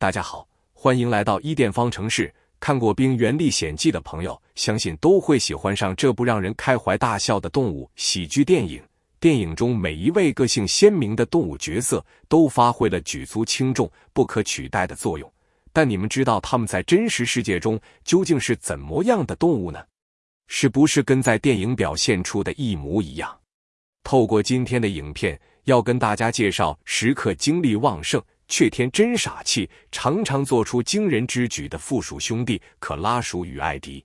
大家好，欢迎来到伊甸方程式。看过《冰原历险记》的朋友，相信都会喜欢上这部让人开怀大笑的动物喜剧电影。电影中每一位个性鲜明的动物角色都发挥了举足轻重、不可取代的作用。但你们知道他们在真实世界中究竟是怎么样的动物呢？是不是跟在电影表现出的一模一样？透过今天的影片，要跟大家介绍时刻精力旺盛。却天真傻气，常常做出惊人之举的附属兄弟可拉鼠与艾迪。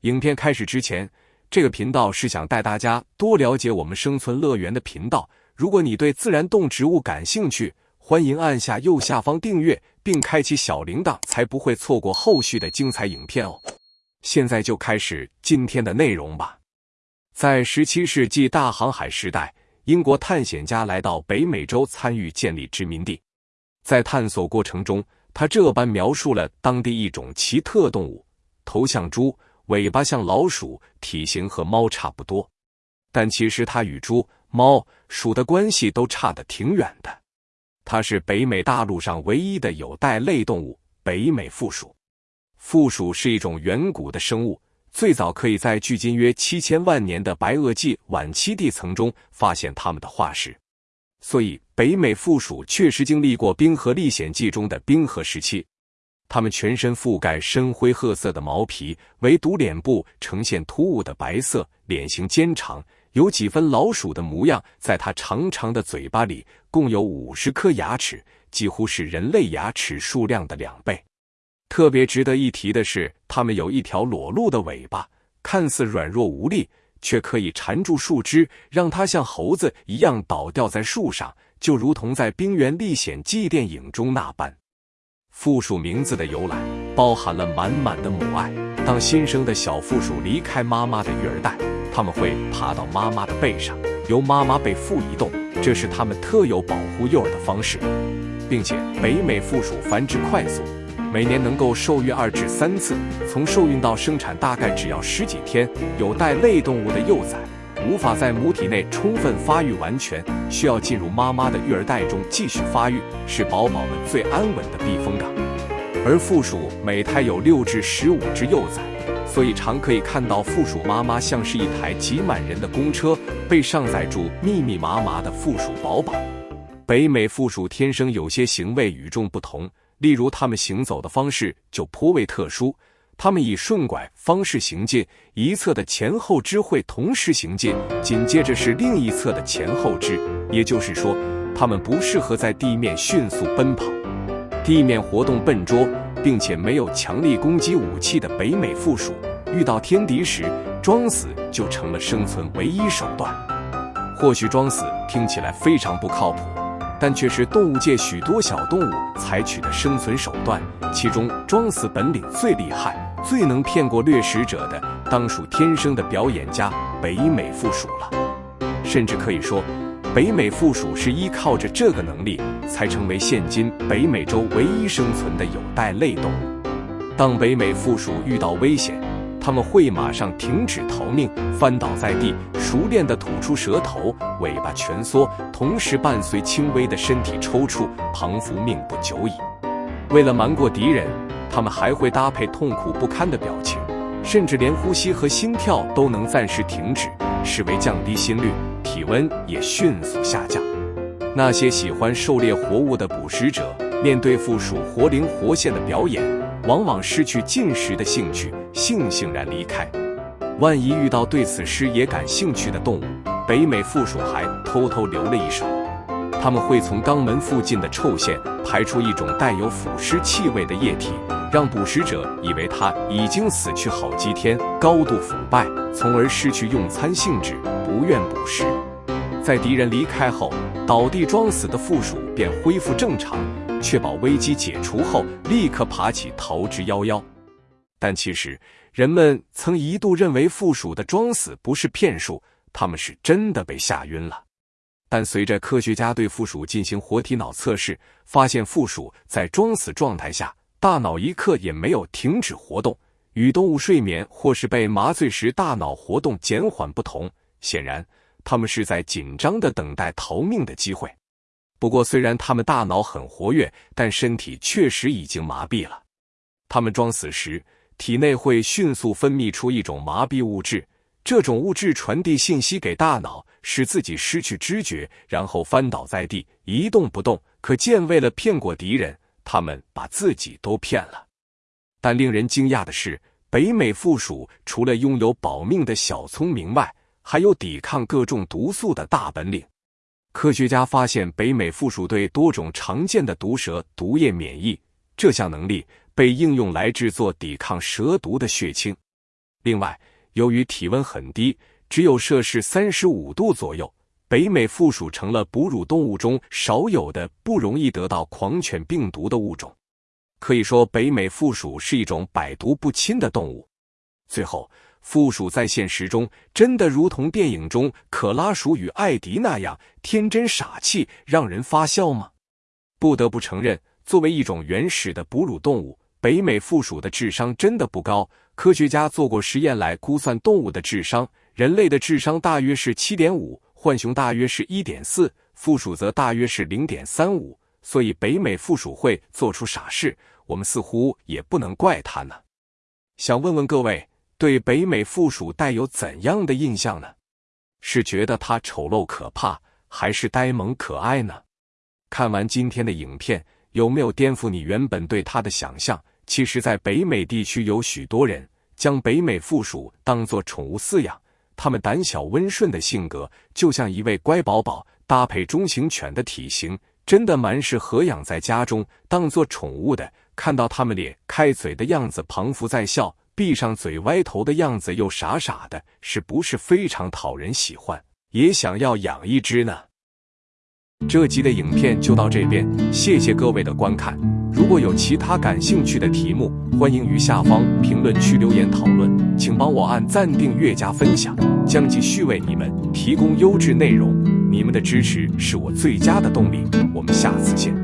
影片开始之前，这个频道是想带大家多了解我们生存乐园的频道。如果你对自然动植物感兴趣，欢迎按下右下方订阅，并开启小铃铛，才不会错过后续的精彩影片哦。现在就开始今天的内容吧。在十七世纪大航海时代，英国探险家来到北美洲参与建立殖民地。在探索过程中，他这般描述了当地一种奇特动物：头像猪，尾巴像老鼠，体型和猫差不多。但其实它与猪、猫、鼠的关系都差得挺远的。它是北美大陆上唯一的有袋类动物——北美负鼠。负鼠是一种远古的生物，最早可以在距今约七千万年的白垩纪晚期地层中发现它们的化石。所以，北美负鼠确实经历过《冰河历险记》中的冰河时期。它们全身覆盖深灰褐色的毛皮，唯独脸部呈现突兀的白色，脸型尖长，有几分老鼠的模样。在它长长的嘴巴里，共有五十颗牙齿，几乎是人类牙齿数量的两倍。特别值得一提的是，它们有一条裸露的尾巴，看似软弱无力。却可以缠住树枝，让它像猴子一样倒吊在树上，就如同在《冰原历险记》电影中那般。负鼠名字的由来包含了满满的母爱。当新生的小负鼠离开妈妈的育儿袋，它们会爬到妈妈的背上，由妈妈背负移动，这是它们特有保护幼儿的方式，并且北美负鼠繁殖快速。每年能够受孕二至三次，从受孕到生产大概只要十几天。有带类动物的幼崽无法在母体内充分发育完全，需要进入妈妈的育儿袋中继续发育，是宝宝们最安稳的避风港。而负鼠每胎有六至十五只幼崽，所以常可以看到负鼠妈妈像是一台挤满人的公车，被上载住密密麻麻的负鼠宝宝。北美负鼠天生有些行为与众不同。例如，它们行走的方式就颇为特殊，它们以顺拐方式行进，一侧的前后肢会同时行进，紧接着是另一侧的前后肢。也就是说，它们不适合在地面迅速奔跑，地面活动笨拙，并且没有强力攻击武器的北美负鼠，遇到天敌时，装死就成了生存唯一手段。或许装死听起来非常不靠谱。但却是动物界许多小动物采取的生存手段，其中装死本领最厉害、最能骗过掠食者的，当属天生的表演家——北美负鼠了。甚至可以说，北美负鼠是依靠着这个能力，才成为现今北美洲唯一生存的有袋类动物。当北美负鼠遇到危险，他们会马上停止逃命，翻倒在地，熟练地吐出舌头，尾巴蜷缩，同时伴随轻微的身体抽搐，彷佛命不久矣。为了瞒过敌人，他们还会搭配痛苦不堪的表情，甚至连呼吸和心跳都能暂时停止，视为降低心率，体温也迅速下降。那些喜欢狩猎活物的捕食者，面对负鼠活灵活现的表演。往往失去进食的兴趣，悻悻然离开。万一遇到对此事也感兴趣的动物，北美负鼠还偷偷留了一手。它们会从肛门附近的臭腺排出一种带有腐尸气味的液体，让捕食者以为它已经死去好几天，高度腐败，从而失去用餐兴致，不愿捕食。在敌人离开后，倒地装死的负鼠便恢复正常。确保危机解除后，立刻爬起逃之夭夭。但其实，人们曾一度认为负鼠的装死不是骗术，他们是真的被吓晕了。但随着科学家对负鼠进行活体脑测试，发现负鼠在装死状态下，大脑一刻也没有停止活动，与动物睡眠或是被麻醉时大脑活动减缓不同。显然，他们是在紧张的等待逃命的机会。不过，虽然它们大脑很活跃，但身体确实已经麻痹了。它们装死时，体内会迅速分泌出一种麻痹物质，这种物质传递信息给大脑，使自己失去知觉，然后翻倒在地，一动不动。可见，为了骗过敌人，他们把自己都骗了。但令人惊讶的是，北美附属除了拥有保命的小聪明外，还有抵抗各种毒素的大本领。科学家发现，北美附属对多种常见的毒蛇毒液免疫，这项能力被应用来制作抵抗蛇毒的血清。另外，由于体温很低，只有摄氏三十五度左右，北美负鼠成了哺乳动物中少有的不容易得到狂犬病毒的物种。可以说，北美负鼠是一种百毒不侵的动物。最后。负鼠在现实中真的如同电影中可拉鼠与艾迪那样天真傻气，让人发笑吗？不得不承认，作为一种原始的哺乳动物，北美负鼠的智商真的不高。科学家做过实验来估算动物的智商，人类的智商大约是七点五，浣熊大约是一点四，负鼠则大约是零点三五。所以，北美负鼠会做出傻事，我们似乎也不能怪它呢。想问问各位。对北美负鼠带有怎样的印象呢？是觉得它丑陋可怕，还是呆萌可爱呢？看完今天的影片，有没有颠覆你原本对它的想象？其实，在北美地区有许多人将北美负鼠当作宠物饲养。它们胆小温顺的性格，就像一位乖宝宝，搭配中型犬的体型，真的蛮适合养在家中当做宠物的。看到它们咧开嘴的样子，彷佛在笑。闭上嘴、歪头的样子又傻傻的，是不是非常讨人喜欢？也想要养一只呢。这集的影片就到这边，谢谢各位的观看。如果有其他感兴趣的题目，欢迎于下方评论区留言讨论。请帮我按赞、订阅、加分享，将继续为你们提供优质内容。你们的支持是我最佳的动力。我们下次见。